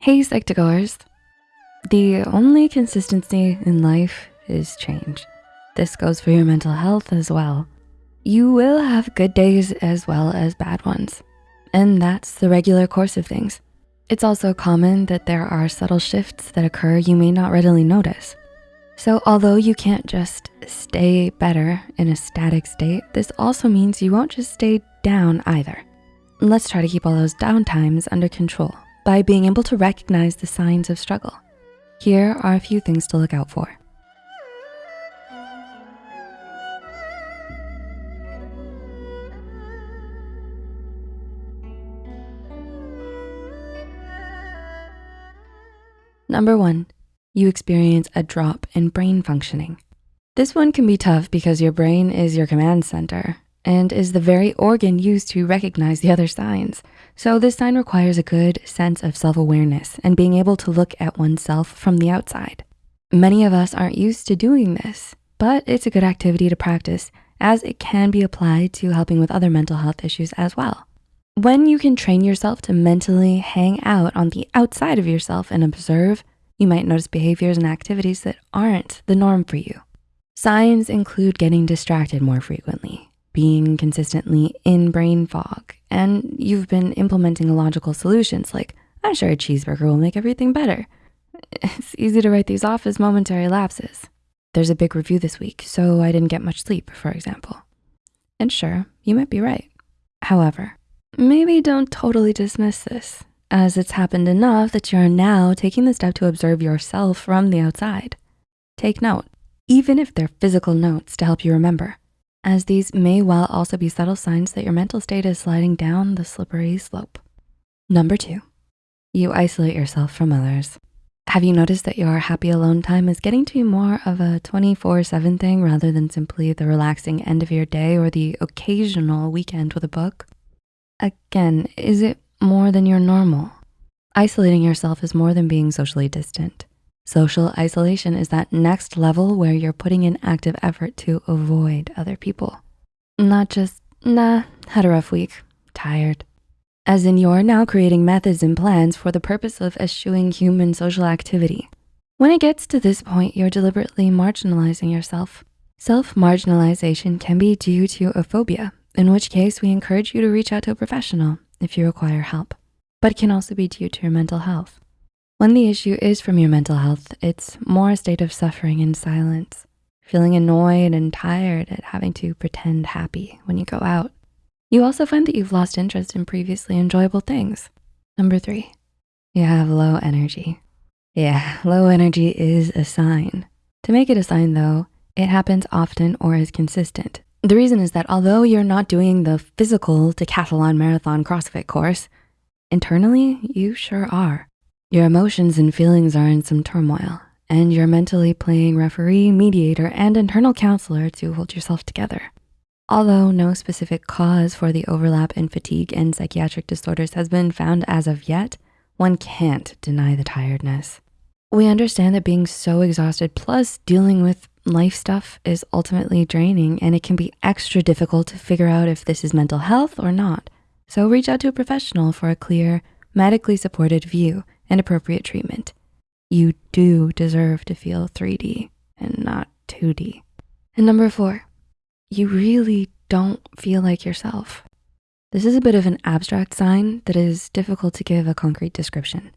Hey Psych2Goers. The only consistency in life is change. This goes for your mental health as well. You will have good days as well as bad ones. And that's the regular course of things. It's also common that there are subtle shifts that occur you may not readily notice. So although you can't just stay better in a static state, this also means you won't just stay down either. Let's try to keep all those down times under control by being able to recognize the signs of struggle. Here are a few things to look out for. Number one, you experience a drop in brain functioning. This one can be tough because your brain is your command center and is the very organ used to recognize the other signs. So this sign requires a good sense of self-awareness and being able to look at oneself from the outside. Many of us aren't used to doing this, but it's a good activity to practice as it can be applied to helping with other mental health issues as well. When you can train yourself to mentally hang out on the outside of yourself and observe, you might notice behaviors and activities that aren't the norm for you. Signs include getting distracted more frequently, being consistently in brain fog and you've been implementing illogical solutions like, I'm sure a cheeseburger will make everything better. It's easy to write these off as momentary lapses. There's a big review this week, so I didn't get much sleep, for example. And sure, you might be right. However, maybe don't totally dismiss this as it's happened enough that you're now taking the step to observe yourself from the outside. Take note, even if they're physical notes to help you remember as these may well also be subtle signs that your mental state is sliding down the slippery slope. Number two, you isolate yourself from others. Have you noticed that your happy alone time is getting to be more of a 24 seven thing rather than simply the relaxing end of your day or the occasional weekend with a book? Again, is it more than your normal? Isolating yourself is more than being socially distant. Social isolation is that next level where you're putting in active effort to avoid other people. Not just, nah, had a rough week, tired. As in you're now creating methods and plans for the purpose of eschewing human social activity. When it gets to this point, you're deliberately marginalizing yourself. Self-marginalization can be due to a phobia, in which case we encourage you to reach out to a professional if you require help, but it can also be due to your mental health. When the issue is from your mental health, it's more a state of suffering in silence, feeling annoyed and tired at having to pretend happy when you go out. You also find that you've lost interest in previously enjoyable things. Number three, you have low energy. Yeah, low energy is a sign. To make it a sign though, it happens often or is consistent. The reason is that although you're not doing the physical decathlon marathon CrossFit course, internally, you sure are. Your emotions and feelings are in some turmoil and you're mentally playing referee, mediator, and internal counselor to hold yourself together. Although no specific cause for the overlap in fatigue and psychiatric disorders has been found as of yet, one can't deny the tiredness. We understand that being so exhausted plus dealing with life stuff is ultimately draining and it can be extra difficult to figure out if this is mental health or not. So reach out to a professional for a clear, medically supported view and appropriate treatment. You do deserve to feel 3D and not 2D. And number four, you really don't feel like yourself. This is a bit of an abstract sign that is difficult to give a concrete description.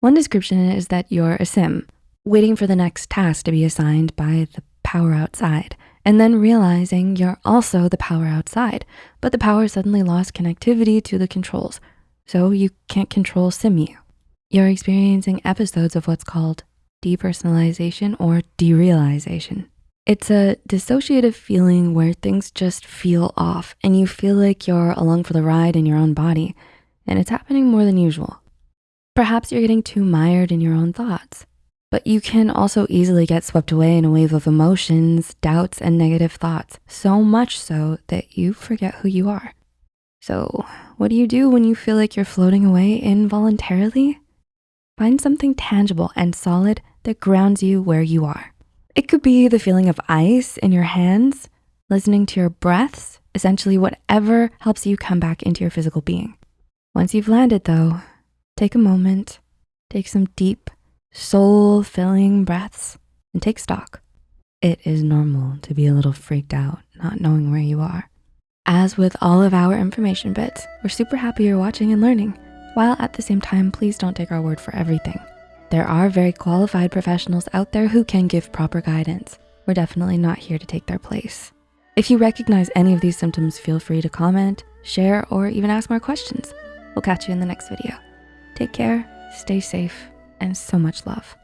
One description is that you're a sim, waiting for the next task to be assigned by the power outside, and then realizing you're also the power outside, but the power suddenly lost connectivity to the controls, so you can't control SimU. You're experiencing episodes of what's called depersonalization or derealization. It's a dissociative feeling where things just feel off and you feel like you're along for the ride in your own body and it's happening more than usual. Perhaps you're getting too mired in your own thoughts, but you can also easily get swept away in a wave of emotions, doubts, and negative thoughts, so much so that you forget who you are. So what do you do when you feel like you're floating away involuntarily? Find something tangible and solid that grounds you where you are. It could be the feeling of ice in your hands, listening to your breaths, essentially whatever helps you come back into your physical being. Once you've landed though, take a moment, take some deep, soul filling breaths and take stock. It is normal to be a little freaked out, not knowing where you are. As with all of our information bits, we're super happy you're watching and learning, while at the same time, please don't take our word for everything. There are very qualified professionals out there who can give proper guidance. We're definitely not here to take their place. If you recognize any of these symptoms, feel free to comment, share, or even ask more questions. We'll catch you in the next video. Take care, stay safe, and so much love.